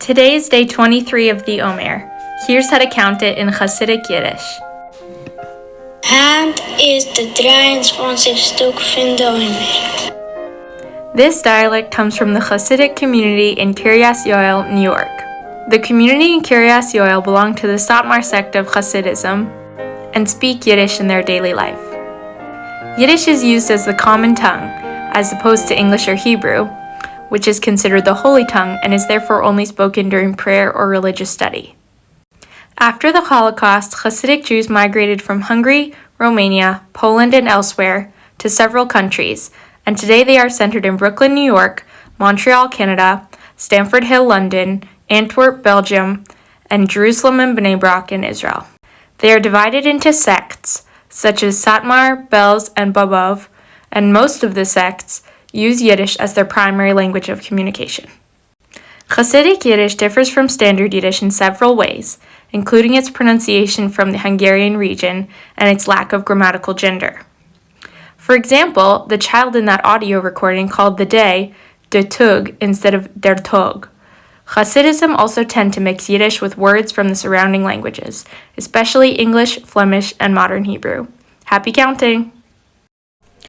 Today is day 23 of the Omer. Here's how to count it in Hasidic Yiddish. Hand is de 23 stuk van de Omer. This dialect comes from the Hasidic community in Kiryas Yoel, New York. The community in Kiryas Yoel belong to the Satmar sect of Hasidism and speak Yiddish in their daily life. Yiddish is used as the common tongue, as opposed to English or Hebrew, which is considered the holy tongue and is therefore only spoken during prayer or religious study. After the Holocaust, Hasidic Jews migrated from Hungary, Romania, Poland, and elsewhere to several countries, and today they are centered in Brooklyn, New York, Montreal, Canada, Stamford Hill, London, Antwerp, Belgium, and Jerusalem and Bnei Brak in Israel. They are divided into sects, such as Satmar, Belz, and Bobov, and most of the sects use Yiddish as their primary language of communication. Hasidic Yiddish differs from Standard Yiddish in several ways, including its pronunciation from the Hungarian region and its lack of grammatical gender. For example, the child in that audio recording called the day de tug instead of der tog. Hasidim also tend to mix Yiddish with words from the surrounding languages, especially English, Flemish, and Modern Hebrew. Happy counting!